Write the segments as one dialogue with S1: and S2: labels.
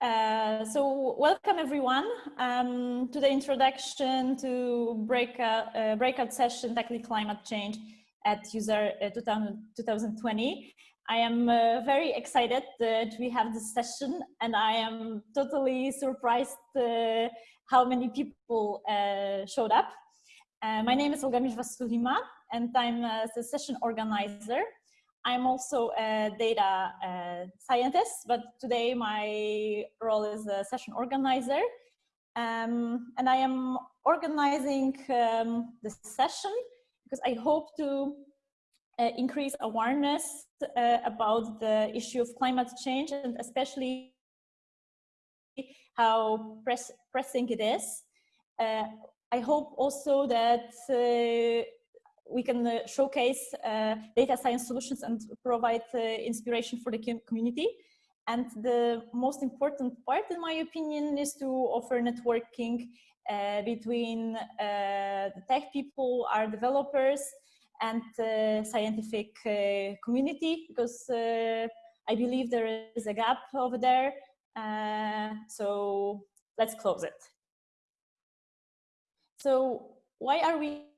S1: Uh, so welcome everyone um, to the introduction to breakout, uh, breakout session tackling climate change at useR uh, 2020. I am uh, very excited that we have this session and I am totally surprised uh, how many people uh, showed up. my name is Olga Mierzwa and I'm the session organizer I'm also a data uh, scientist, but today my role is a session organizer. Um, and I am organizing um, this session because I hope to uh, increase awareness uh, about the issue of climate change and especially how press pressing it is. Uh, I hope also that uh, we can uh, showcase uh, data science solutions and provide uh, inspiration for the community. And the most important part, in my opinion, is to offer networking uh, between uh, the tech people, our developers, and the scientific uh, community, because I believe there is a gap over there. so let's close it. So why are we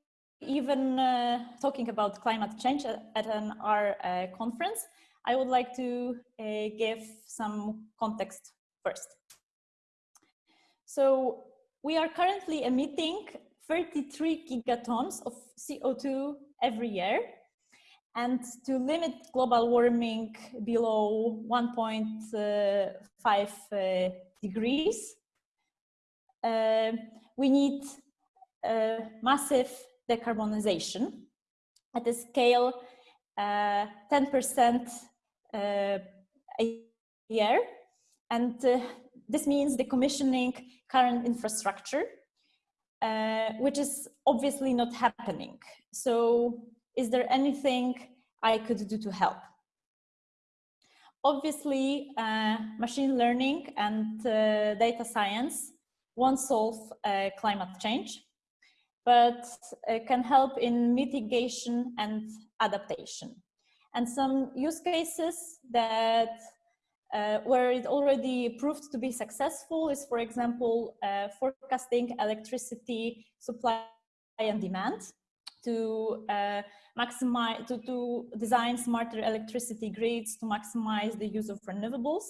S1: even uh, talking about climate change at, an R uh, conference, I would like to uh, give some context first. So we are currently emitting 33 gigatons of CO2 every year. And to limit global warming below 1.5 uh, degrees, uh, we need massive decarbonization at a scale 10% uh, uh, a year. And uh, this means decommissioning current infrastructure, uh, which is obviously not happening. So is there anything I could do to help? Obviously, uh, machine learning and uh, data science won't solve climate change but uh, can help in mitigation and adaptation. And some use cases that uh, where it already proved to be successful is, for example, uh, forecasting electricity supply and demand to uh, maximize, to, to design smarter electricity grids to maximize the use of renewables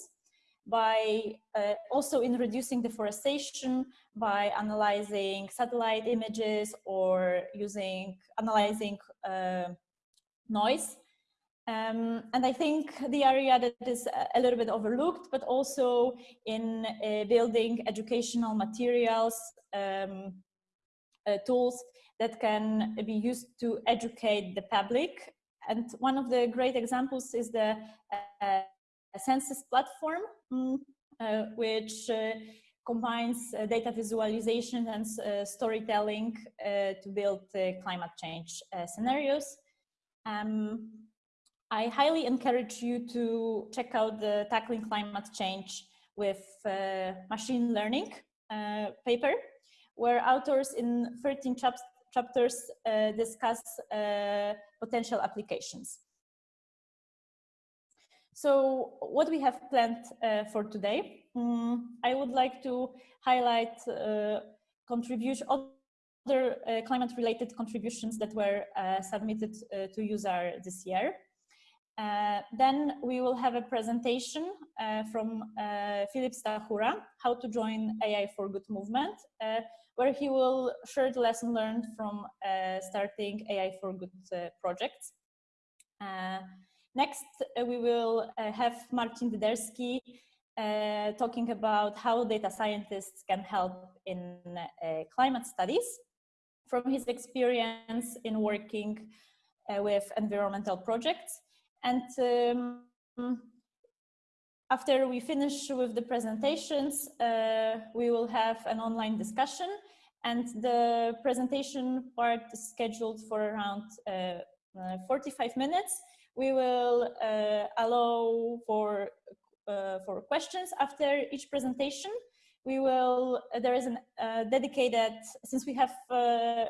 S1: by uh, also in reducing deforestation by analyzing satellite images or using analyzing uh, noise um, and I think the area that is a little bit overlooked, but also in uh, building educational materials, um, uh, tools that can be used to educate the public. And one of the great examples is the uh, census platform, mm, uh, which uh, combines uh, data visualization and storytelling to build climate change scenarios. Um, I highly encourage you to check out the Tackling Climate Change with Machine Learning paper, where authors in 13 chap chapters uh, discuss uh, potential applications. So what we have planned uh, for today, um, I would like to highlight uh, contribution, other uh, climate-related contributions that were uh, submitted uh, to useR this year. Uh, then we will have a presentation from Filip Stachura, how to join AI for Good movement, where he will share the lesson learned from starting AI for Good projects. Next, uh, we will uh, have Marcin Wyderski uh, talking about how data scientists can help in climate studies. From his experience in working with environmental projects. And um, after we finish with the presentations, uh, we will have an online discussion. And the presentation part is scheduled for around uh, 45 minutes we will uh, allow for, uh, for questions after each presentation. We will, uh, there is a dedicated, since we have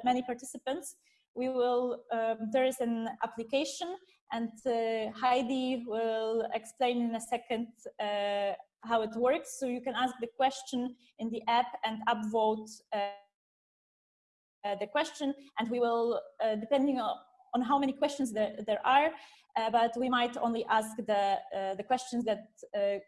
S1: many participants, we will, um, there is an application And uh, Heidi will explain in a second uh, how it works. So you can ask the question in the app and upvote uh, the question and we will, depending on, on how many questions there, there are, uh, but we might only ask the, uh, the questions that uh,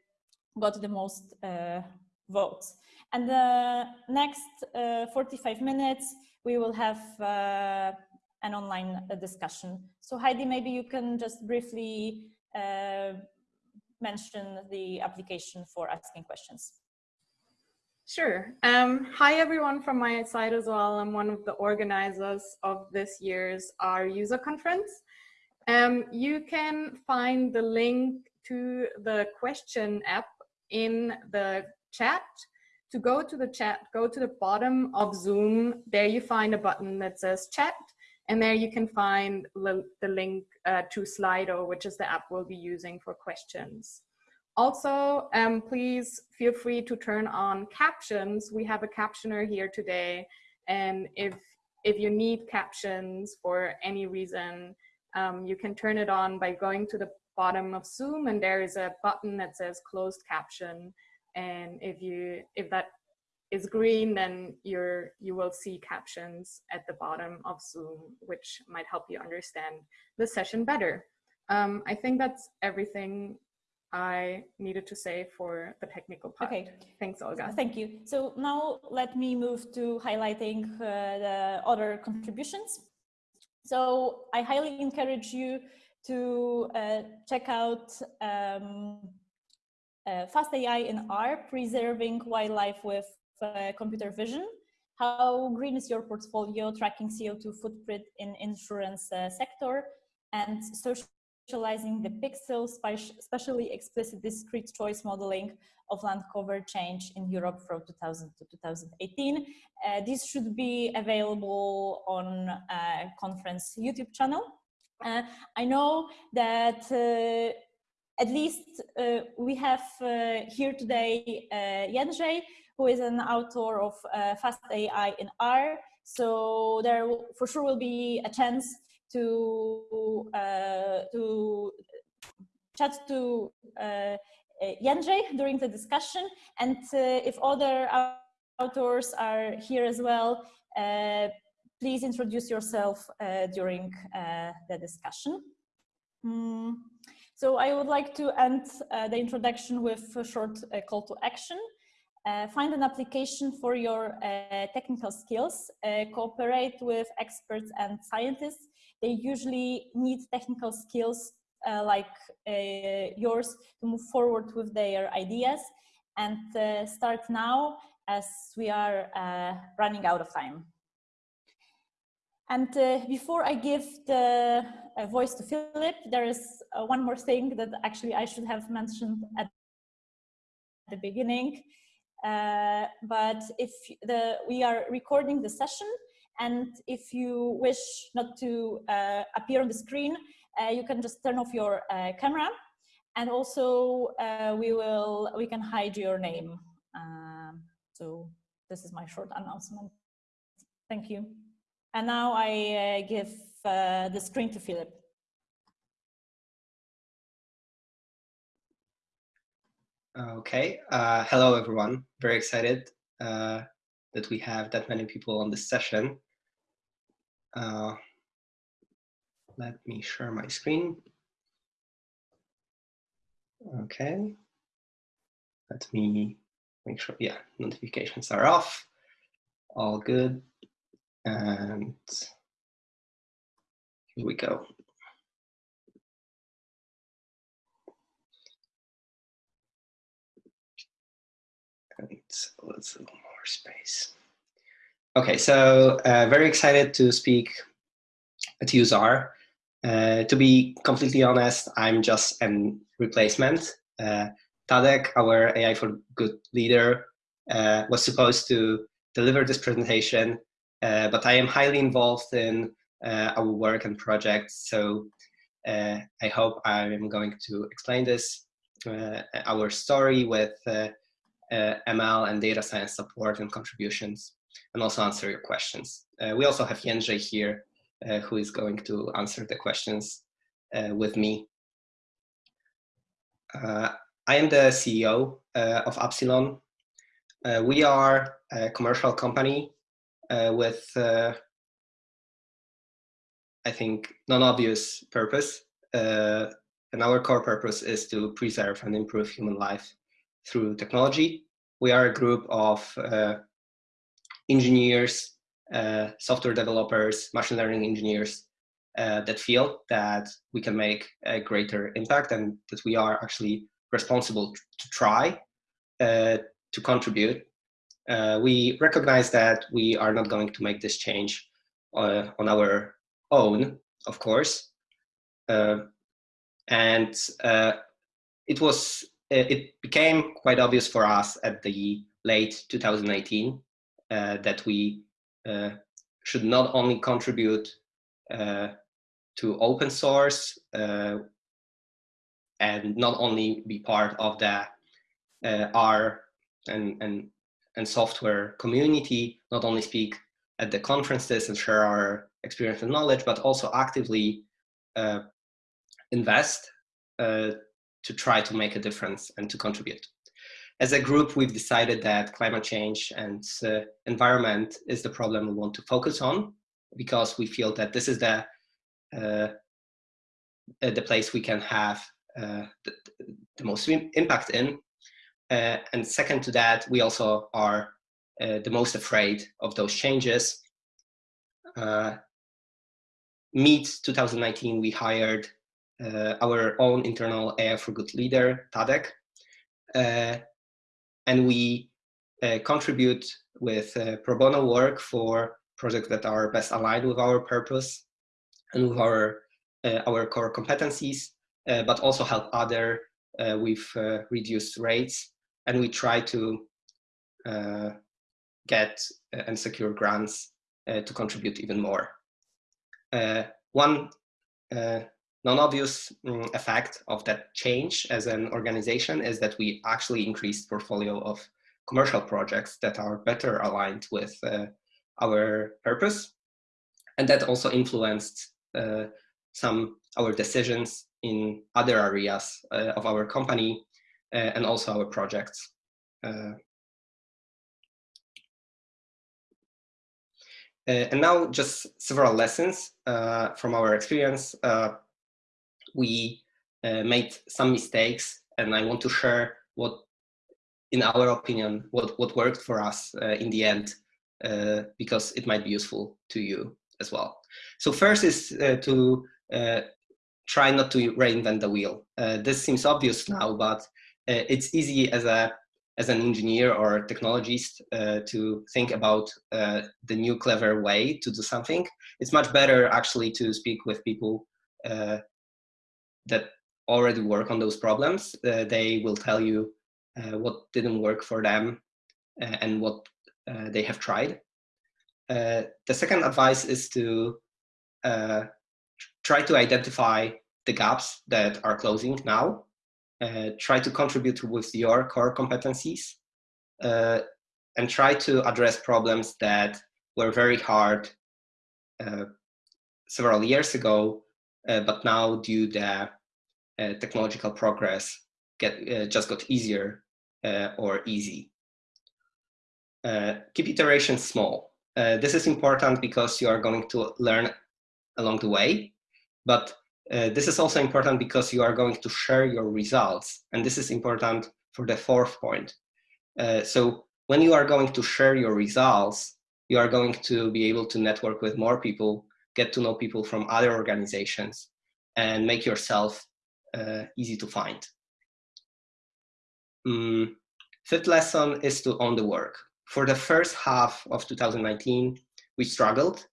S1: got the most uh, votes. And the next 45 minutes, we will have an online discussion. So Heidi, maybe you can just briefly uh, mention the application for asking questions.
S2: Sure. Um, hi, everyone from my side as well. I'm one of the organizers of this year's R user conference. Um, you can find the link to the question app in the chat. To go to the chat, go to the bottom of Zoom. There you find a button that says chat. And there you can find the link uh, to Slido, which is the app we'll be using for questions. Also, um, please feel free to turn on captions. We have a captioner here today. And if, if you need captions for any reason, um, you can turn it on by going to the bottom of Zoom and there is a button that says closed caption. And if you if that is green, then you're you will see captions at the bottom of Zoom, which might help you understand the session better. Um, I think that's everything I needed to say for the technical part.
S1: Okay.
S2: Thanks, Olga.
S1: Thank you. So now let me move to highlighting uh, the other contributions. So I highly encourage you to uh, check out um, uh, Fast AI in R, preserving wildlife with uh, computer vision. How green is your portfolio tracking CO2 footprint in insurance uh, sector and social Visualizing the pixels, especially explicit discrete choice modeling of land cover change in Europe from 2000 to 2018. Uh, this should be available on a conference YouTube channel. Uh, I know that uh, at least uh, we have uh, here today uh, Jędrzej, who is an author of uh, Fast AI in R. So there for sure will be a chance to uh, to chat to uh, Jędrzej during the discussion, and uh, if other authors are here as well, uh, please introduce yourself uh, during the discussion. Mm. So I would like to end the introduction with a short call to action. Uh, find an application for your uh, technical skills, uh, cooperate with experts and scientists. They usually need technical skills uh, like uh, yours to move forward with their ideas and uh, start now as we are running out of time. And before I give the voice to Filip, there is one more thing that actually I should have mentioned at the beginning. Uh, but if the we are recording the session and if you wish not to uh, appear on the screen, uh, you can just turn off your uh, camera and also uh, we will we can hide your name. Um, so this is my short announcement. Thank you. And now I give the screen to Filip.
S3: Okay, uh, hello everyone. Very excited uh, that we have that many people on this session. Uh, let me share my screen. Okay, let me make sure, yeah, notifications are off, all good. And here we go. And let's a little more space. Okay, so uh, very excited to speak at UseR. Uh, to be completely honest, I'm just a replacement. Uh, Tadek, our AI for Good leader, uh, was supposed to deliver this presentation, uh, but I am highly involved in uh, our work and projects, so uh, I hope I am going to explain this, our story with uh, ML and data science support and contributions, and also answer your questions. Uh, we also have Jędrzej here, uh, who is going to answer the questions with me. I am the CEO of Appsilon. we are a commercial company with I think, non-obvious purpose. Uh, and our core purpose is to preserve and improve human life through technology. We are a group of uh, engineers, uh, software developers, machine learning engineers uh, that feel that we can make a greater impact and that we are actually responsible to try uh, to contribute. Uh, we recognize that we are not going to make this change on our own, of course. Uh, and uh, it was uh, it became quite obvious for us at the late 2018 uh, that we uh, should not only contribute uh, to open source and not only be part of the R and, and, and software community, not only speak at the conferences and share our experience and knowledge, but also actively uh, invest uh, to try to make a difference and to contribute. As a group, we've decided that climate change and uh, environment is the problem we want to focus on because we feel that this is the uh, the place we can have uh, the, the, most impact in. Uh, and second to that, we also are the most afraid of those changes uh, mid 2019, we hired uh, our own internal AI for Good leader, Tadek, uh, and we uh, contribute with uh, pro bono work for projects that are best aligned with our purpose and with our uh, our core competencies, but also help other with reduced rates. And we try to get and secure grants uh, to contribute even more. Uh, one uh, non-obvious um, effect of that change as an organization is that we actually increased portfolio of commercial projects that are better aligned with uh, our purpose. And that also influenced uh, some our decisions in other areas uh, of our company and also our projects. Uh, and now just several lessons uh, from our experience. Uh, we made some mistakes and I want to share what, in our opinion, what, what worked for us in the end, because it might be useful to you as well. So first is to try not to reinvent the wheel. Uh, this seems obvious now, but uh, it's easy as a as an engineer or technologist uh, to think about uh, the new clever way to do something. It's much better actually to speak with people uh, that already work on those problems. Uh, they will tell you uh, what didn't work for them uh, and what they have tried. the second advice is to try to identify the gaps that are closing now uh, try to contribute with your core competencies uh, and try to address problems that were very hard uh, several years ago, uh, but now due to uh, technological progress get just got easier or easy. keep iterations small. this is important because you are going to learn along the way, but uh, this is also important because you are going to share your results. And this is important for the fourth point. Uh, so when you are going to share your results, you are going to be able to network with more people, get to know people from other organizations, and make yourself uh, easy to find. Mm. Fifth lesson is to own the work. For the first half of 2019, we struggled.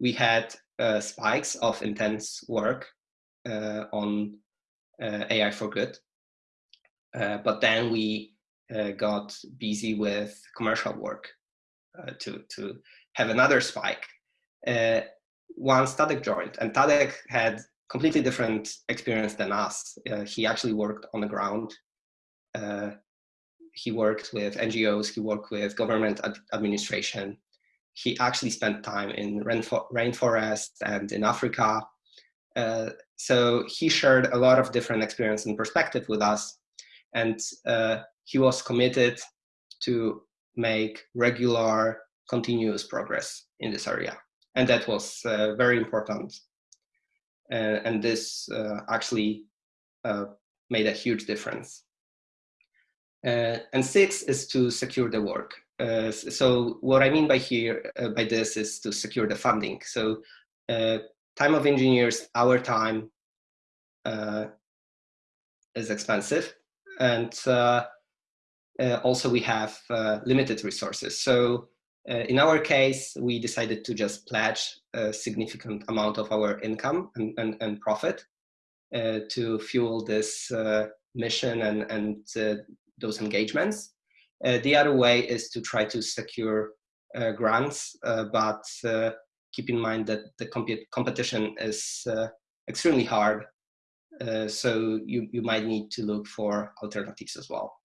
S3: We had uh, spikes of intense work uh, on uh, AI for good. Uh, but then we got busy with commercial work to, to have another spike. Once Tadek joined, and Tadek had completely different experience than us. Uh, he actually worked on the ground. Uh, he worked with NGOs, he worked with government ad administration. He actually spent time in rainforest and in Africa. Uh, so he shared a lot of different experience and perspective with us, and he was committed to make regular, continuous progress in this area. And that was uh, very important. Uh, and this uh, actually made a huge difference. and six is to secure the work. Uh, so what I mean by here, uh, by this is to secure the funding. So uh, time of engineers, our time is expensive. And also we have limited resources. So Uh, in our case, we decided to just pledge a significant amount of our income and, and, and profit uh, to fuel this uh, mission and, and those engagements. Uh, the other way is to try to secure uh, grants, uh, but keep in mind that the comp competition is extremely hard. so you, you might need to look for alternatives as well.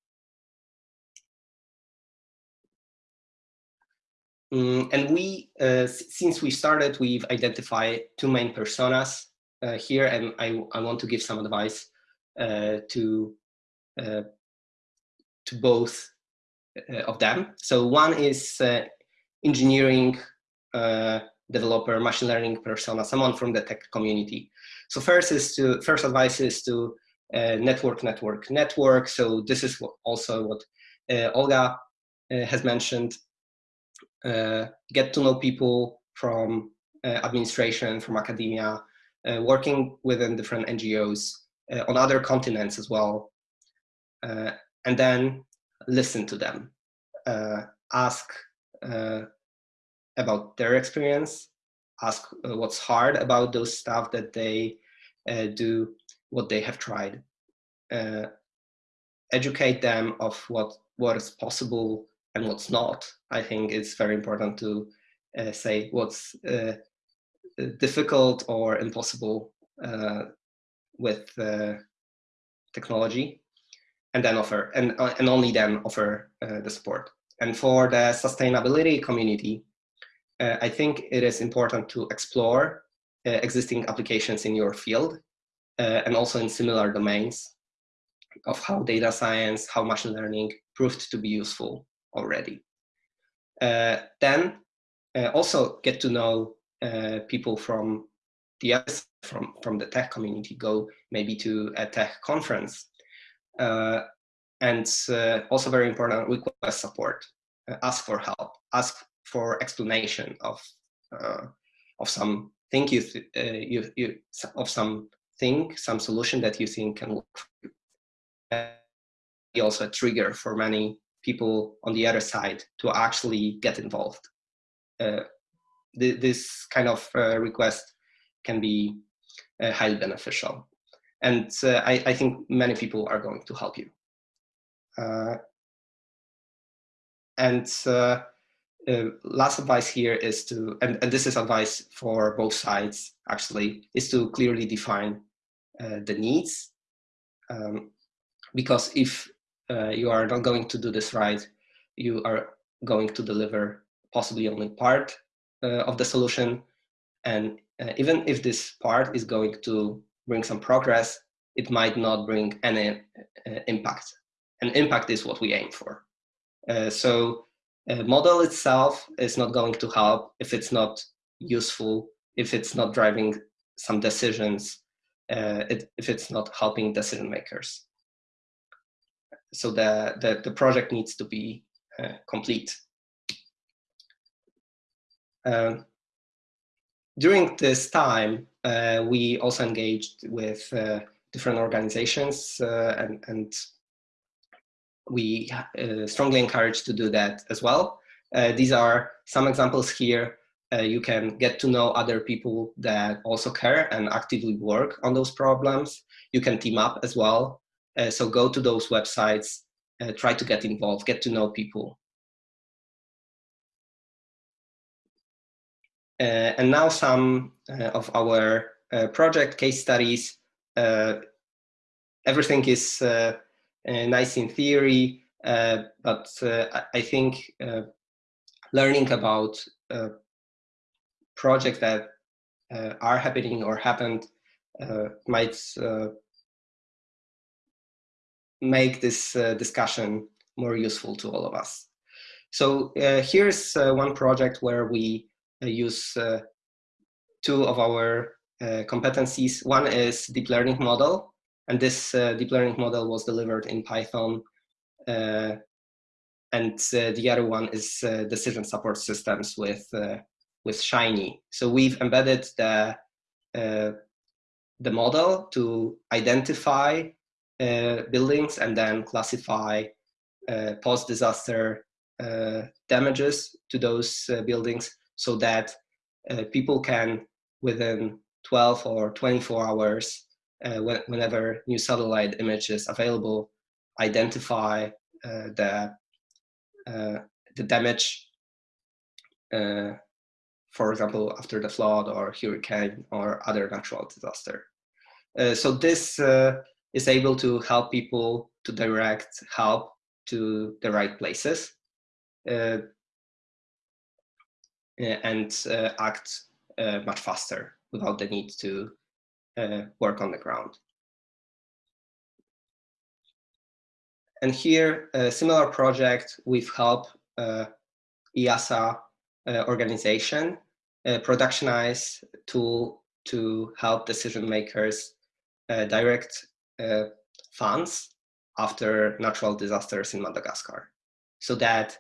S3: Mm, and we, uh, since we started, we've identified two main personas uh, here, and I, I want to give some advice uh, to to both uh, of them. So one is uh, engineering uh, developer, machine learning persona, someone from the tech community. So first is to first advice is to uh, network, network, network. So this is what, also what uh, Olga uh, has mentioned. Get to know people from administration, from academia, working within different NGOs on other continents as well. and then listen to them, uh, ask uh, about their experience, ask uh, what's hard about those stuff that they uh, do, what they have tried, uh, educate them of what what is possible and what's not. I think it's very important to uh, say what's difficult or impossible with technology and then offer and, uh, and only then offer uh, the support. And for the sustainability community, uh, I think it is important to explore uh, existing applications in your field uh, and also in similar domains of how data science, how machine learning proved to be useful already. Uh, then also get to know people from the from from the tech community. Go maybe to a tech conference uh, and uh, also very important, request support, uh, ask for help, ask for explanation of of some thing you, you, you of some thing, some solution that you think can work. Also a trigger for many people on the other side to actually get involved. Uh, th this kind of uh, request can be uh, highly beneficial and uh, I, I, think many people are going to help you. Uh, and uh, last advice here is to, and, and, this is advice for both sides actually, is to clearly define the needs. Um, because if uh, you are not going to do this right, you are going to deliver possibly only part of the solution. And even if this part is going to bring some progress, it might not bring any uh, impact. And impact is what we aim for. Uh, so a model itself is not going to help if it's not useful, if it's not driving some decisions, uh, it, if it's not helping decision makers. So the, the, the project needs to be uh, complete. Um, during this time, uh, we also engaged with uh, different organizations uh, and, and we uh, strongly encourage to do that as well. Uh, these are some examples here. you can get to know other people that also care and actively work on those problems. You can team up as well. Uh, so go to those websites, uh, try to get involved, get to know people. Uh, and now some uh, of our uh, project case studies. Uh, everything is nice in theory, but I think learning about projects that are happening or happened might make this uh, discussion more useful to all of us. So uh, here's uh, one project where we use two of our competencies. One is deep learning model, and this deep learning model was delivered in Python and uh, the other one is uh, decision support systems with uh, with Shiny. So we've embedded the the model to identify buildings and then classify post-disaster damages to those buildings so that people can within 12 or 24 hours uh, whenever new satellite image is available, identify uh, the uh, the damage, uh, for example, after the flood or hurricane or other natural disaster. Uh, so this is able to help people to direct help to the right places uh, and uh, act uh, much faster without the need to work on the ground. And here, a similar project with help uh, EASA uh, organization, productionize tool to help decision makers uh, direct uh, funds after natural disasters in Madagascar so that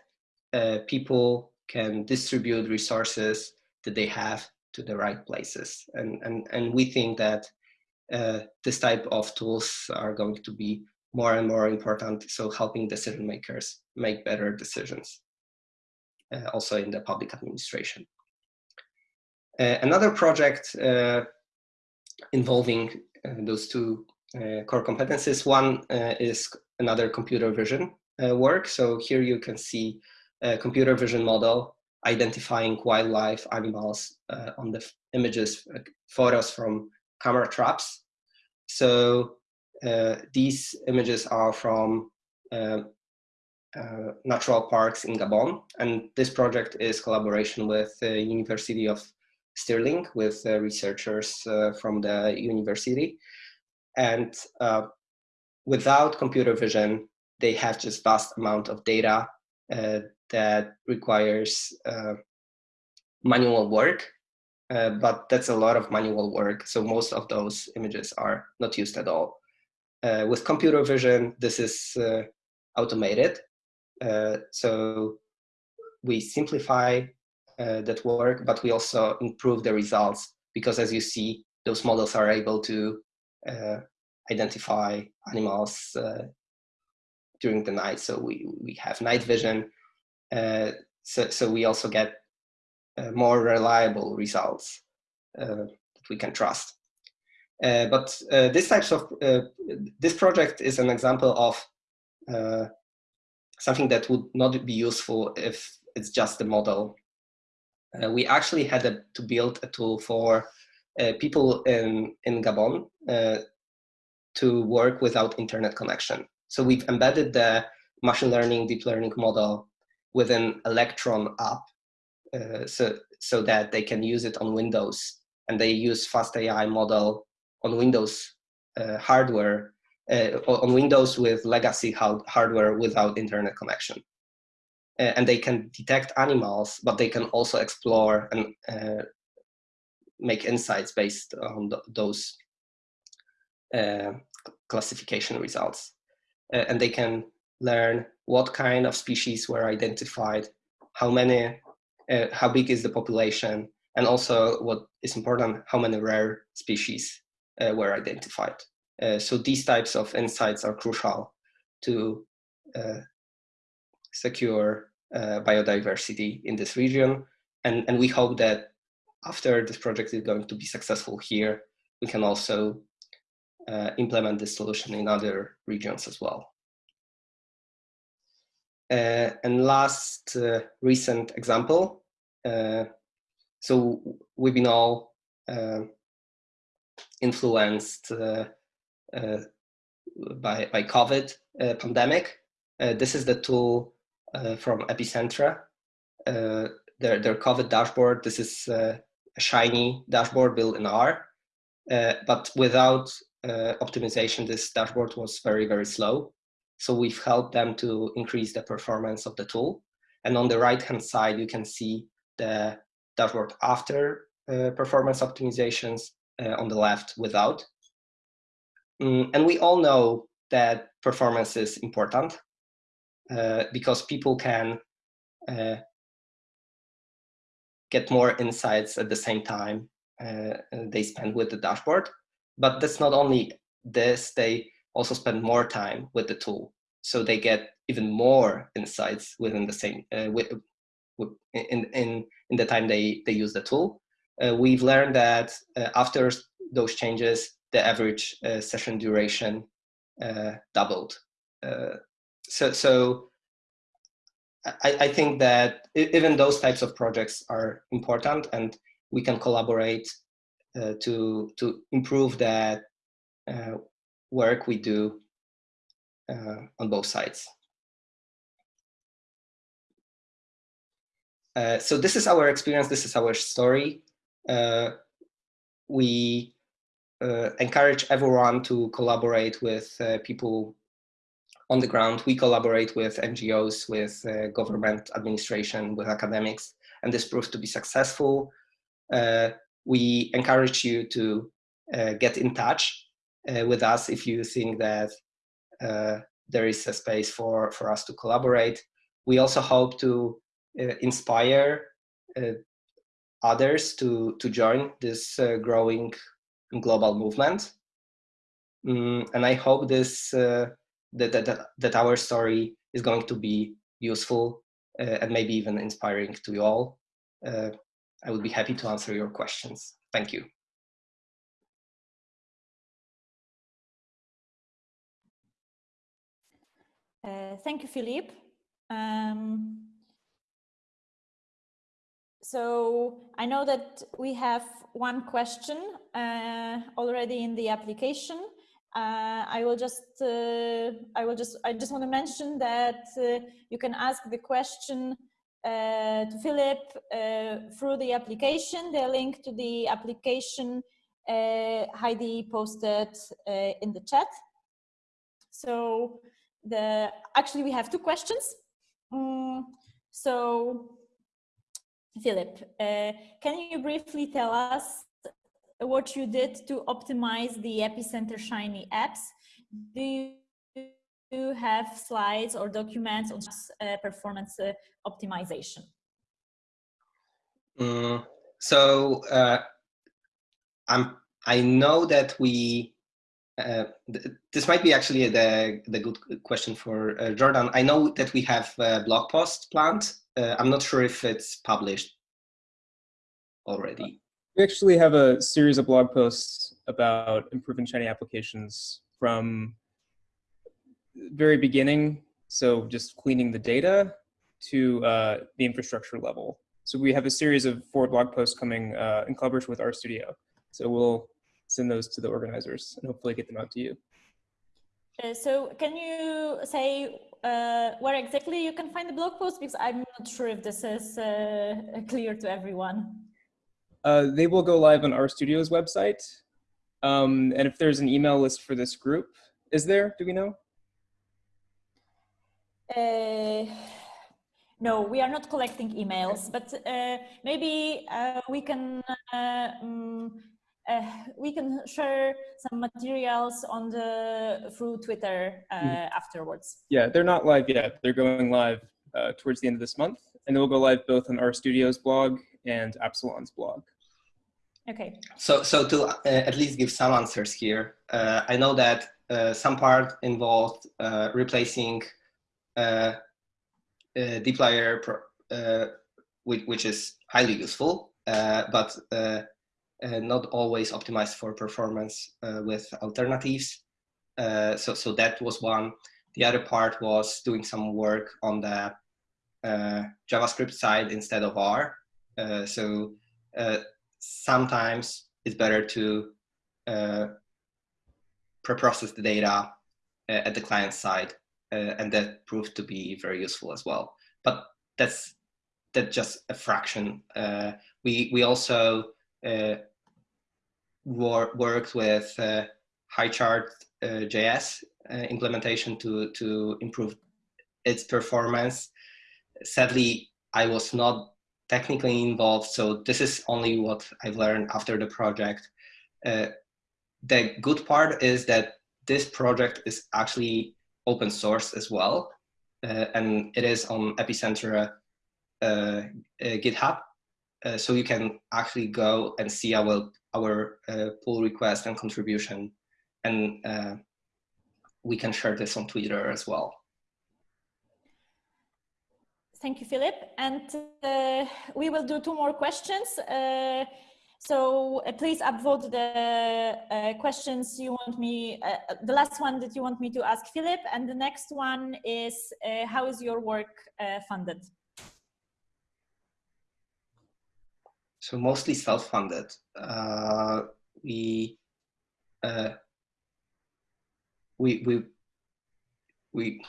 S3: uh, people can distribute resources that they have to the right places. And, and, and we think that uh, this type of tools are going to be more and more important. So helping decision makers make better decisions, uh, also in the public administration. Uh, another project uh, involving uh, those two uh, core competencies. One uh, is another computer vision work. So here you can see a computer vision model identifying wildlife animals on the images, photos from camera traps. So uh, these images are from uh, uh, natural parks in Gabon, and this project is collaboration with the University of Stirling with researchers from the university. And without computer vision, they have just vast amount of data uh, that requires uh, manual work, uh, but that's a lot of manual work. So most of those images are not used at all. Uh, with computer vision, this is uh, automated. Uh, so we simplify that work, but we also improve the results because as you see, those models are able to identify animals during the night. So we, we have night vision. Uh, so, so we also get uh, more reliable results uh, that we can trust. Uh, but uh, this types of uh, this project is an example of something that would not be useful if it's just a model. we actually had a, to build a tool for people in in Gabon to work without internet connection. So we've embedded the machine learning, deep learning model within Electron app uh, so, so that they can use it on Windows. And they use FastAI model on Windows uh, hardware, uh, on Windows with legacy hardware without internet connection. Uh, and they can detect animals, but they can also explore and uh, make insights based on th those uh, classification results. and they can learn what kind of species were identified, how many, how big is the population, and also what is important, how many rare species uh, were identified. Uh, so these types of insights are crucial to uh, secure biodiversity in this region. And, and we hope that after this project is going to be successful here, we can also uh, implement this solution in other regions as well. Uh, and last uh, recent example, so we've been all influenced uh, uh, by, by COVID uh, pandemic. this is the tool from Epicentre. their, their COVID dashboard, this is a shiny dashboard built in R. but without optimization, this dashboard was very, very slow. So we've helped them to increase the performance of the tool. And on the right-hand side, you can see the dashboard after uh, performance optimizations uh, on the left without. Mm, and we all know that performance is important uh, because people can uh, get more insights at the same time uh, they spend with the dashboard. But that's not only this, they also spend more time with the tool. So they get even more insights within the same, uh, with, with, in, in, in the time they, they use the tool. Uh, we've learned that uh, after those changes, the average uh, session duration uh, doubled. Uh, so, so I, I think that even those types of projects are important and we can collaborate uh, to, to improve that uh, work we do uh, on both sides. Uh, so this is our experience, this is our story. Uh, we uh, encourage everyone to collaborate with people on the ground. We collaborate with NGOs, with government administration, with academics, and this proved to be successful. we encourage you to get in touch uh, with us if you think that uh, there is a space for, for us to collaborate. We also hope to uh, inspire others to, to join this growing global movement. Mm, and I hope this that, that, that our story is going to be useful uh, and maybe even inspiring to you all. Uh, I would be happy to answer your questions. Thank you.
S1: Uh, thank you, Filip. Um, so I know that we have one question uh, already in the application. Uh, I will just, uh, I will just, I just want to mention that uh, you can ask the question uh, to Filip through the application. The link to the application Heidi posted in the chat. So the actually we have two questions. Um, so, Filip, uh, can you briefly tell us what you did to optimize the Epicenter Shiny apps? Do you have slides or documents on uh, performance uh, optimization?
S3: Mm, so uh, I'm, I know that we uh, th this might be actually the, the good question for uh, Jordan. I know that we have a blog post planned. Uh, I'm not sure if it's published already.
S4: We actually have a series of blog posts about improving Shiny applications from very beginning, so just cleaning the data, to uh, the infrastructure level. So we have a series of four blog posts coming uh, in collaboration with RStudio. So we'll send those to the organizers and hopefully get them out to you.
S1: Uh, so can you say uh, where exactly you can find the blog post? Because I'm not sure if this is uh, clear to everyone.
S4: Uh, they will go live on RStudio's website. Um, and if there's an email list for this group, is there, do we know?
S1: Uh, no, we are not collecting emails, but uh, maybe we can um, uh, we can share some materials on the through Twitter uh, mm. afterwards.
S4: Yeah, they're not live yet. They're going live uh, towards the end of this month, and they'll go live both on RStudio's blog and Appsilon's blog.
S1: Okay.
S3: So, so to uh, at least give some answers here, uh, I know that uh, some part involved replacing dplyr, which, which is highly useful, but uh, not always optimized for performance uh, with alternatives. Uh, so, so that was one. The other part was doing some work on the JavaScript side instead of R. so sometimes it's better to pre-process the data at the client side, and that proved to be very useful as well. But that's that's just a fraction. Uh, we we also uh, wor worked with uh, HighChart uh, JS uh, implementation to, to improve its performance. Sadly, I was not technically involved, so this is only what I've learned after the project. Uh, the good part is that this project is actually open source as well, uh, and it is on Epicentre uh, uh GitHub. Uh, so you can actually go and see our, our uh, pull request and contribution, and we can share this on Twitter as well.
S1: Thank you, Filip. And uh, we will do two more questions. Uh, so uh, please upvote the uh, questions you want me, uh, the last one that you want me to ask Filip. And the next one is, uh, how is your work funded?
S3: So mostly self-funded. we, we, we we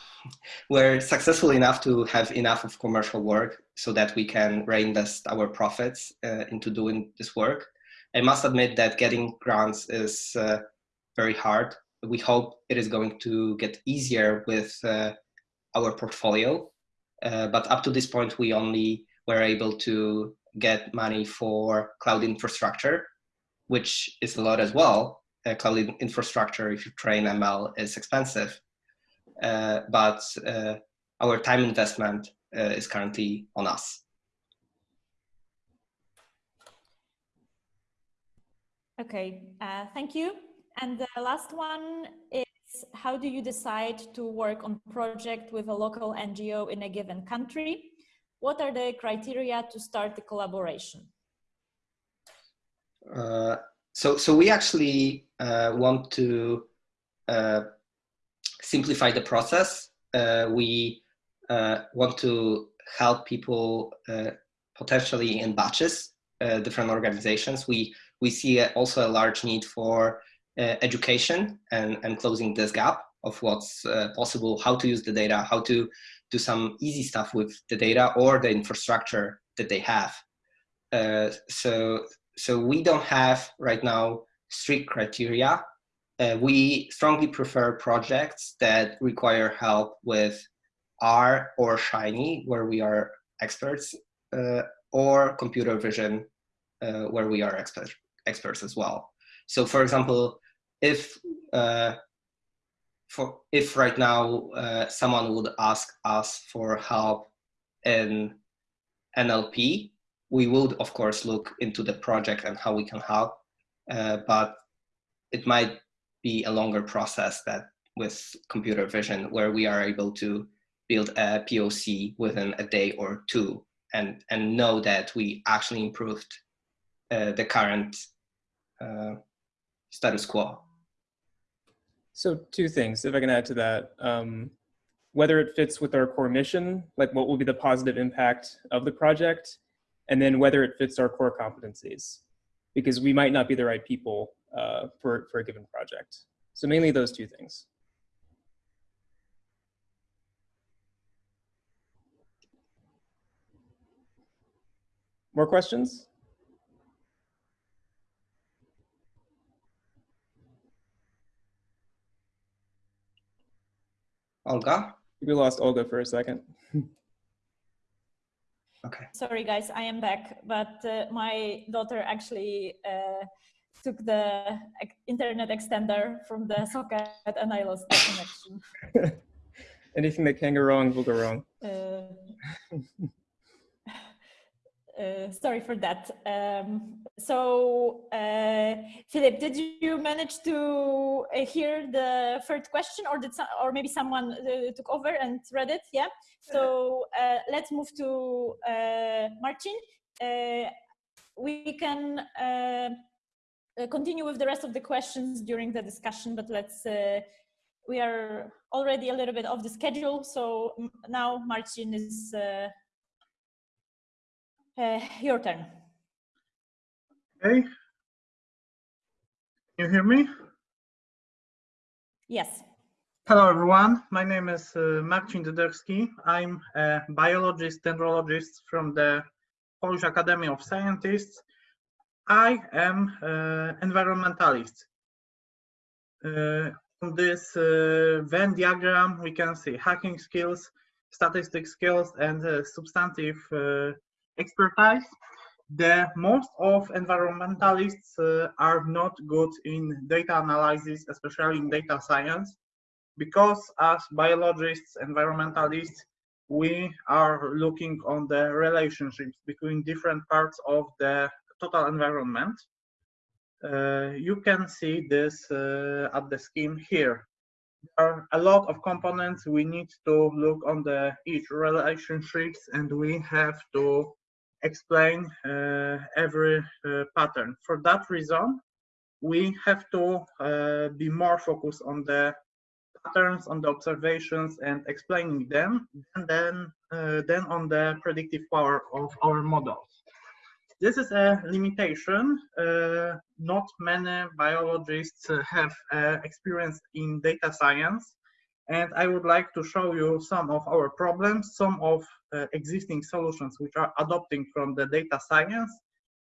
S3: were successful enough to have enough of commercial work so that we can reinvest our profits uh, into doing this work. I must admit that getting grants is uh, very hard. We hope it is going to get easier with uh, our portfolio. Uh, but up to this point, we only were able to get money for cloud infrastructure, which is a lot as well. Uh, cloud infrastructure, if you train ML, is expensive. Uh, but uh, our time investment uh, is currently on us.
S1: Okay, thank you. And the last one is how do you decide to work on project with a local NGO in a given country? What are the criteria to start the collaboration?
S3: Uh, so, so we actually uh, want to uh, simplify the process. Uh, we uh, want to help people uh, potentially in batches, uh, different organizations. We, we see also a large need for uh, education and, and closing this gap of what's uh, possible, how to use the data, how to do some easy stuff with the data or the infrastructure that they have. so, so we don't have right now strict criteria uh, we strongly prefer projects that require help with R or Shiny, where we are experts, uh, or computer vision, uh, where we are expert, experts as well. So for example, if uh, for if right now uh, someone would ask us for help in NLP, we would of course look into the project and how we can help, uh, but it might be a longer process that with computer vision where we are able to build a POC within a day or two and, and know that we actually improved uh, the current uh, status quo.
S4: So two things, if I can add to that. Um, whether it fits with our core mission, like what will be the positive impact of the project, and then whether it fits our core competencies. Because we might not be the right people uh, for, for a given project. So mainly those two things. More questions?
S3: Olga?
S4: We lost Olga for a second.
S3: okay.
S1: Sorry guys, I am back, but uh, my daughter actually uh, took the internet extender from the socket and I lost the connection.
S4: Anything that can go wrong will go wrong.
S1: Uh, uh, sorry for that. Um, so, uh, Filip, did you manage to uh, hear the third question, or did some, or maybe someone uh, took over and read it? Yeah. So uh, let's move to Marcin. we can uh, continue with the rest of the questions during the discussion, but let's, uh, we are already a little bit off the schedule. So now Marcin is uh, uh, your turn.
S5: Okay. Can you hear me?
S1: Yes.
S5: Hello, everyone. My name is uh, Marcin Dyderski. I'm a biologist, dendrologist from the Polish Academy of Scientists I am uh, environmentalist. Uh, on this uh, Venn diagram, we can see hacking skills, statistic skills, and substantive expertise. The most of environmentalists uh, are not good in data analysis, especially in data science, because as biologists, environmentalists, we are looking on the relationships between different parts of the total environment. Uh, you can see this uh, at the scheme here. There are a lot of components we need to look on the each relationships and we have to explain uh, every pattern. For that reason, we have to uh, be more focused on the patterns, on the observations and explaining them, and then, uh, then on the predictive power of our models. This is a limitation. Uh, not many biologists have uh, experience in data science. And I would like to show you some of our problems, some of uh, existing solutions which are adopting from the data science,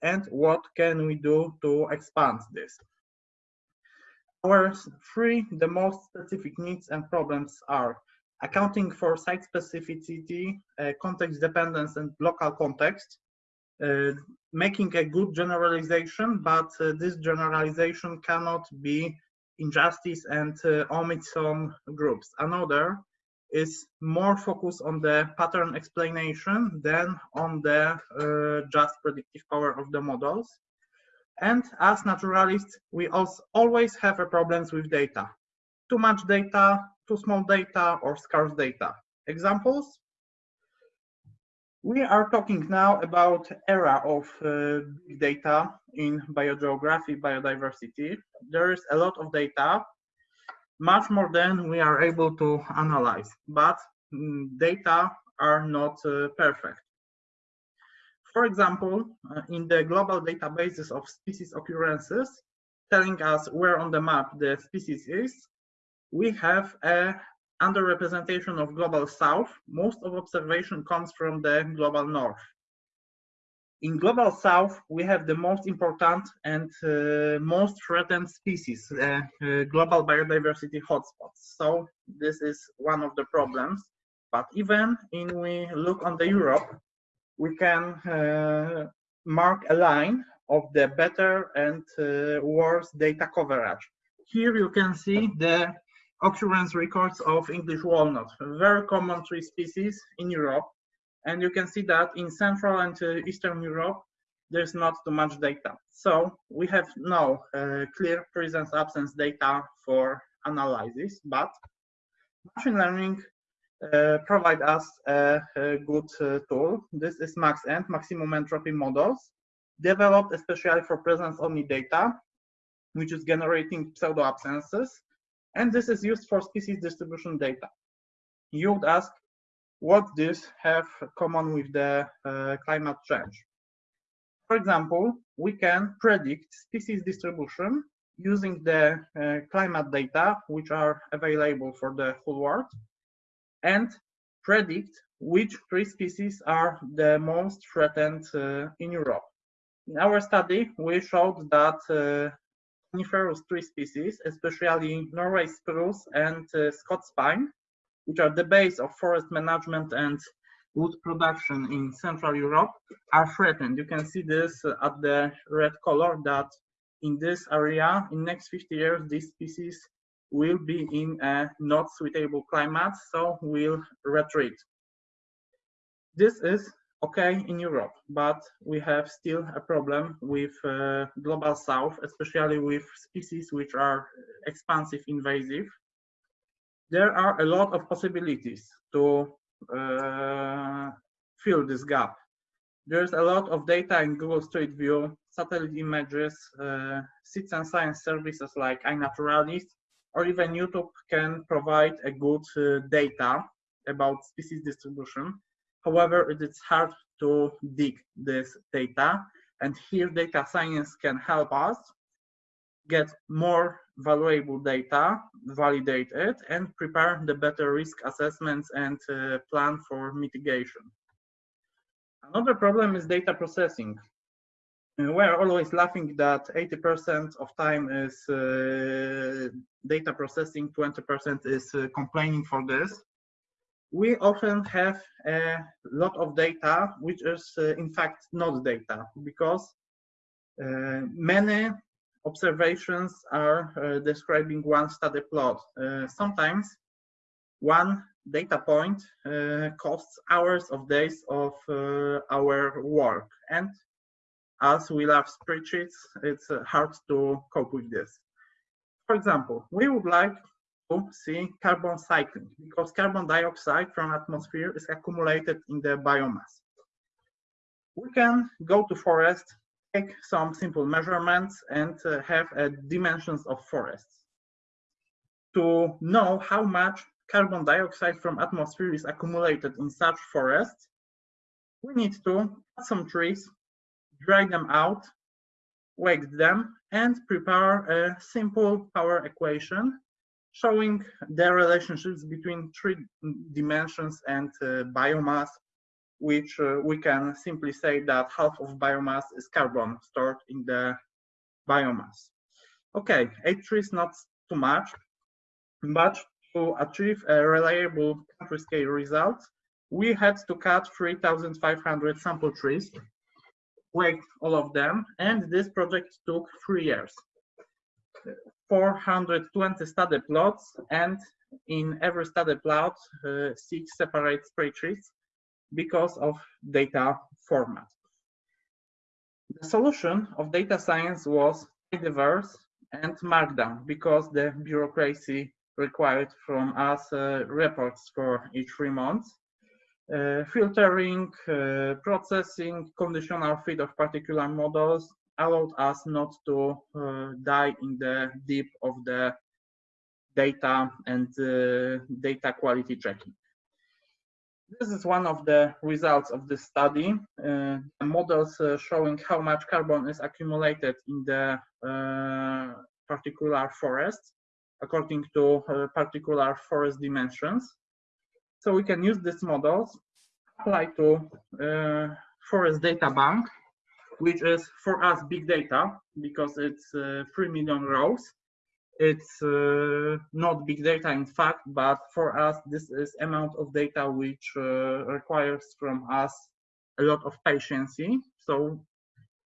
S5: and what can we do to expand this. Our three, the most specific needs and problems are accounting for site specificity, uh, context dependence, and local context, making a good generalization, but uh, this generalization cannot be injustice and uh, omit some groups. Another is more focused on the pattern explanation than on the uh, just predictive power of the models. And as naturalists, we also always have problems with data. Too much data, too small data, or scarce data. Examples? We are talking now about era of uh, big data in biogeography, biodiversity. There is a lot of data, much more than we are able to analyze, but mm, data are not uh, perfect. For example, uh, in the global databases of species occurrences, telling us where on the map the species is, we have a underrepresentation of global south, most of observation comes from the global north. In global south, we have the most important and uh, most threatened species, uh, uh, global biodiversity hotspots. So this is one of the problems. But even in we look on the Europe, we can uh, mark a line of the better and uh, worse data coverage. Here you can see the occurrence records of English walnut, a very common tree species in Europe. And you can see that in Central and uh, Eastern Europe, there's not too much data. So we have no uh, clear presence absence data for analysis, but machine learning uh, provide us a, a good uh, tool. This is MaxEnt, maximum entropy models, developed especially for presence only data, which is generating pseudo absences and this is used for species distribution data. You would ask, what this have common with the uh, climate change? For example, we can predict species distribution using the uh, climate data, which are available for the whole world, and predict which three species are the most threatened uh, in Europe. In our study, we showed that uh, coniferous tree species, especially Norway spruce and uh, Scots pine, which are the base of forest management and wood production in Central Europe, are threatened. You can see this at the red color that in this area, in next 50 years, these species will be in a not suitable climate, so will retreat. This is okay in Europe, but we have still a problem with uh, global south, especially with species which are expansive invasive. There are a lot of possibilities to uh, fill this gap. There's a lot of data in Google Street View, satellite images, uh, citizen science services like iNaturalist, or even YouTube can provide a good uh, data about species distribution However, it is hard to dig this data. And here data science can help us get more valuable data, validate it, and prepare the better risk assessments and uh, plan for mitigation. Another problem is data processing. uh, we're always laughing that 80% of time is uh, data processing, 20% is uh, complaining for this. We often have a lot of data, which is uh, in fact not data, because uh, many observations are uh, describing one study plot. sometimes one data point costs hours of days of our work and as we love spreadsheets, it's uh, hard to cope with this. For example, we would like see carbon cycling because carbon dioxide from atmosphere is accumulated in the biomass. We can go to forest, take some simple measurements and uh, have uh, dimensions of forests. To know how much carbon dioxide from atmosphere is accumulated in such forests, we need to cut some trees dry them out, wake them, and prepare a simple power equation showing the relationships between three dimensions and uh, biomass, which uh, we can simply say that half of biomass is carbon stored in the biomass. Okay, H3 is not too much, but to achieve a reliable country scale result, we had to cut 3,500 sample trees worked all of them, and this project took three years. 420 study plots, and in every study plot, uh, six separate spreadsheets because of data format. The solution of data science was diverse and markdown because the bureaucracy required from us uh, reports for each three months uh, filtering, uh, processing, conditional fit of particular models allowed us not to uh, die in the deep of the data and data quality checking. This is one of the results of this study. Uh, models uh, showing how much carbon is accumulated in the uh, particular forest according to particular forest dimensions. So we can use these models, apply to uh, forest data bank, which is for us big data because it's uh, 3 million rows. It's uh, not big data in fact, but for us, this is amount of data which uh, requires from us a lot of patience. So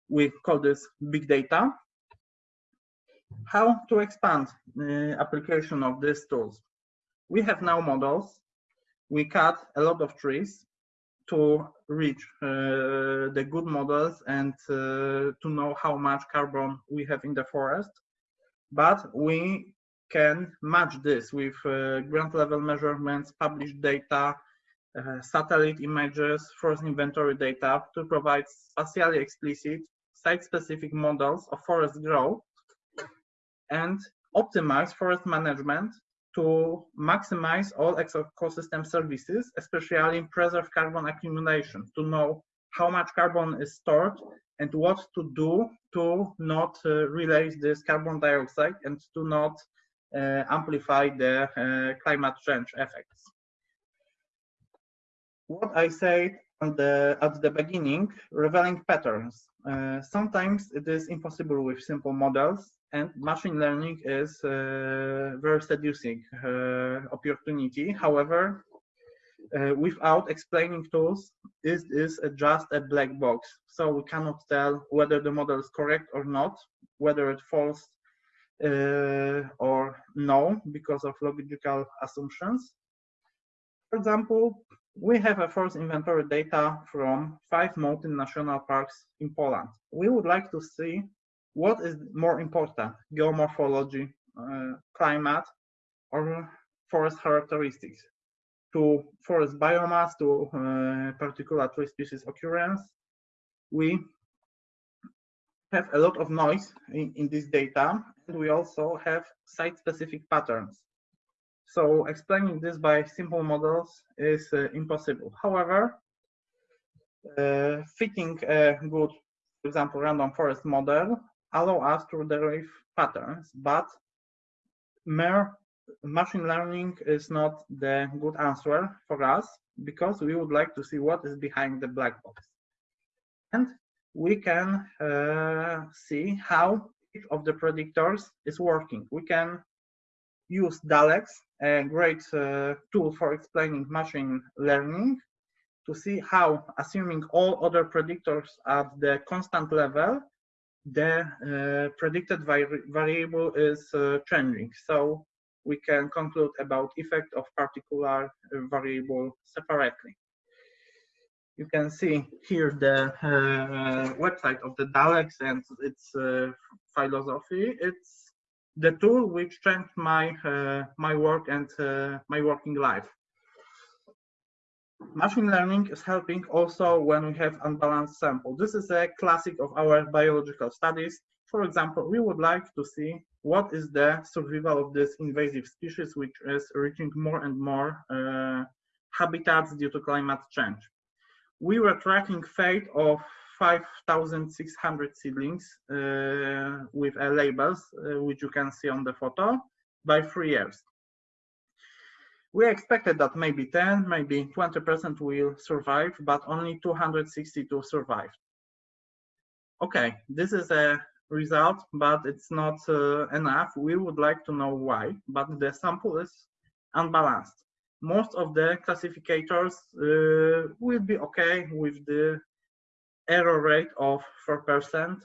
S5: we call this big data. How to expand the application of these tools? We have now models we cut a lot of trees to reach uh, the good models and uh, to know how much carbon we have in the forest. But we can match this with uh, ground level measurements, published data, uh, satellite images, forest inventory data to provide spatially explicit site-specific models of forest growth and optimize forest management to maximize all ecosystem services, especially in preserve carbon accumulation, to know how much carbon is stored and what to do to not uh, release this carbon dioxide and to not uh, amplify the uh, climate change effects. What I said the, at the beginning, revealing patterns. Uh, sometimes it is impossible with simple models and machine learning is a very seducing uh, opportunity. However, uh, without explaining tools, it is just a black box. So we cannot tell whether the model is correct or not, whether it falls uh, or no because of logical assumptions. For example, we have a forest inventory data from five mountain national parks in Poland. We would like to see what is more important, geomorphology, uh, climate, or forest characteristics? To forest biomass, to uh, particular tree species occurrence, we have a lot of noise in, in this data, and we also have site-specific patterns. So explaining this by simple models is uh, impossible. However, uh, fitting a good, for example, random forest model allow us to derive patterns, but mere machine learning is not the good answer for us because we would like to see what is behind the black box. And we can uh, see how each of the predictors is working. We can use DALEX, a great uh, tool for explaining machine learning, to see how, assuming all other predictors at the constant level, the uh, predicted vari variable is uh, changing. So we can conclude about effect of particular uh, variable separately. You can see here the uh, website of the DALEX and its uh, philosophy. It's the tool which changed my uh, my work and my working life. Machine learning is helping also when we have unbalanced sample. This is a classic of our biological studies. For example, we would like to see what is the survival of this invasive species, which is reaching more and more uh, habitats due to climate change. We were tracking fate of 5,600 seedlings uh, with labels, uh, which you can see on the photo, by three years we expected that maybe 10, maybe 20% will survive, but only 262 survived. Okay, this is a result, but it's not uh, enough. We would like to know why, but the sample is unbalanced. Most of the classificators uh, will be okay with the error rate of 4%,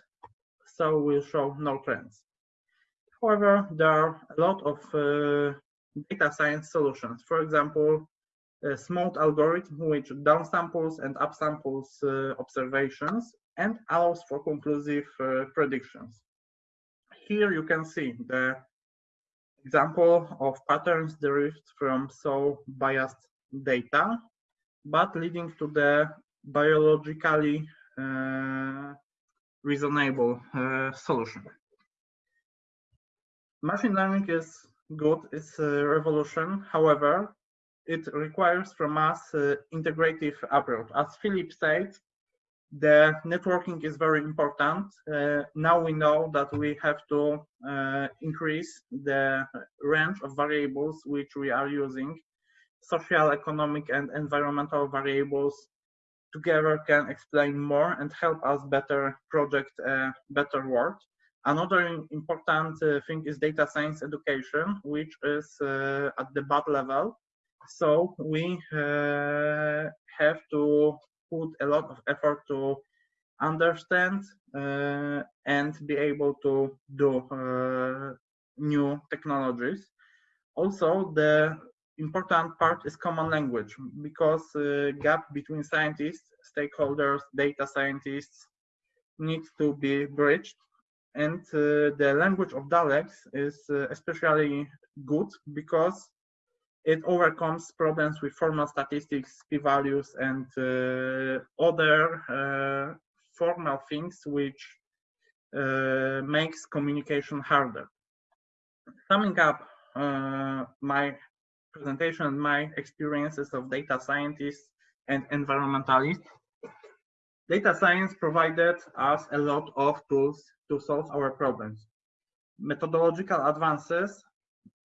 S5: so we'll show no trends. However, there are a lot of uh, data science solutions. For example, a SMOTE algorithm which downsamples and upsamples uh, observations and allows for conclusive uh, predictions. Here you can see the example of patterns derived from so biased data, but leading to the biologically uh, reasonable uh, solution. Machine learning is good is a revolution. However, it requires from us uh, integrative approach. As Filip said, the networking is very important. Uh, now we know that we have to uh, increase the range of variables which we are using. Social, economic, and environmental variables together can explain more and help us better project a better world. Another important uh, thing is data science education, which is uh, at the bad level. So we uh, have to put a lot of effort to understand uh, and be able to do uh, new technologies. Also, the important part is common language because uh, gap between scientists, stakeholders, data scientists needs to be bridged and uh, the language of DALEX is uh, especially good because it overcomes problems with formal statistics, p-values, and uh, other formal things which uh, makes communication harder. Summing up uh, my presentation, my experiences of data scientists and environmentalists, data science provided us a lot of tools to solve our problems. Methodological advances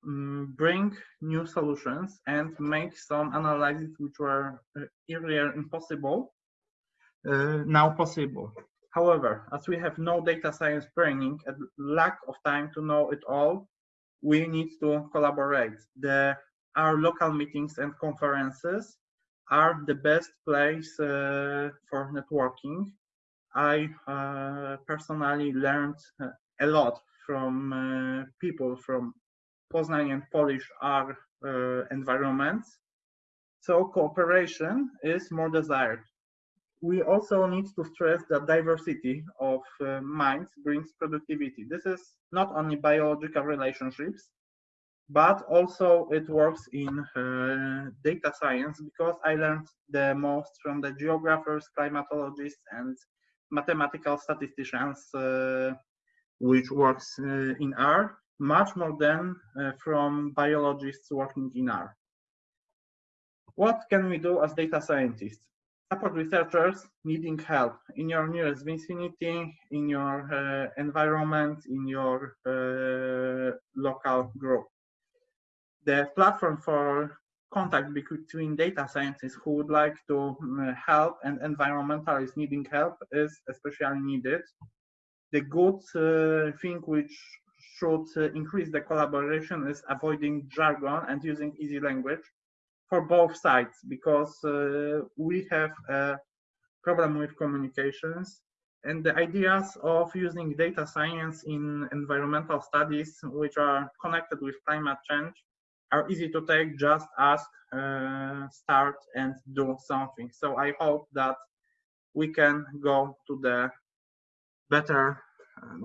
S5: um, bring new solutions and make some analyses which were uh, earlier impossible uh, now possible. However, as we have no data science training and lack of time to know it all, we need to collaborate. The, our local meetings and conferences are the best place uh, for networking I uh, personally learned uh, a lot from people from Poznań and Polish R environments. So cooperation is more desired. We also need to stress that diversity of uh, minds brings productivity. This is not only biological relationships, but also it works in uh, data science because I learned the most from the geographers, climatologists, and mathematical statisticians uh, which works uh, in R much more than uh, from biologists working in R. What can we do as data scientists? Support researchers needing help in your nearest vicinity, in your uh, environment, in your uh, local group. The platform for contact between data scientists who would like to um, help and environmentalists needing help is especially needed. The good uh, thing which should uh, increase the collaboration is avoiding jargon and using easy language for both sides because uh, we have a problem with communications and the ideas of using data science in environmental studies which are connected with climate change are easy to take just ask uh, start and do something so i hope that we can go to the better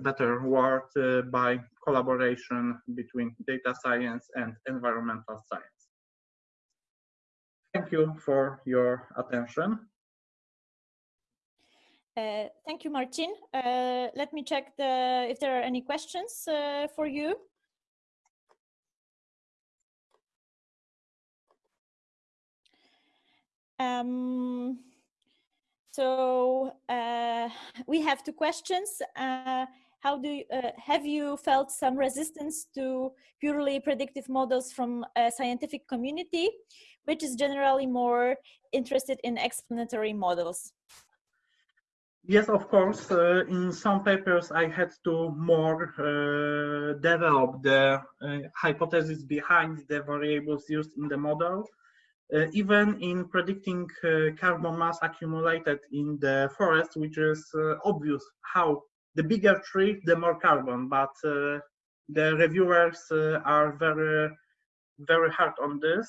S5: better world uh, by collaboration between data science and environmental science thank you for your attention
S1: uh, thank you, Martin. Uh, let me check the if there are any questions uh, for you. Um, so uh, we have two questions. Uh, how do you, uh, have you felt some resistance to purely predictive models from a scientific community, which is generally more interested in explanatory models?
S5: Yes, of course. Uh, in some papers, I had to more uh, develop the uh, hypothesis behind the variables used in the model. Uh, even in predicting uh, carbon mass accumulated in the forest, which is uh, obvious how the bigger tree, the more carbon, but the reviewers are very, very hard on this.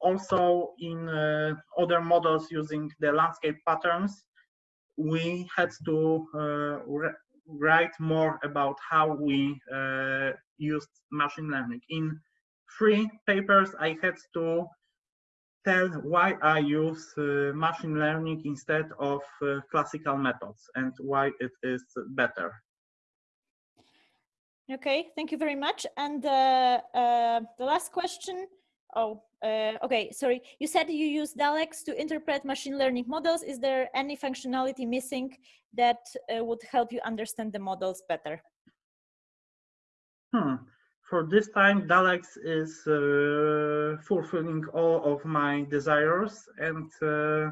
S5: also in other models using the landscape patterns, we had to uh, write more about how we uh, used machine learning. In three papers, I had to tell why I use uh, machine learning instead of uh, classical methods and why it is better.
S1: Okay, thank you very much. And uh, uh the last question, oh, uh, okay, sorry. You said you use DALEX to interpret machine learning models. Is there any functionality missing that uh, would help you understand the models better?
S5: Hmm. For this time, DALEX is uh, fulfilling all of my desires and uh,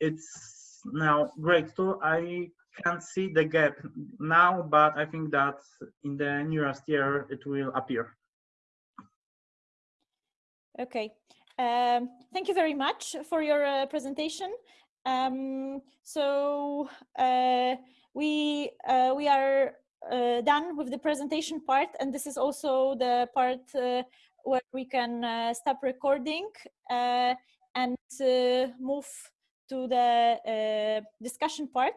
S5: it's now great tool. I can't see the gap now, but I think that in the nearest year it will appear.
S1: Okay, um, thank you very much for your uh, presentation. Um, so uh, we uh, we are done with the presentation part, and this is also the part uh, where we can uh, stop recording and move to the discussion part.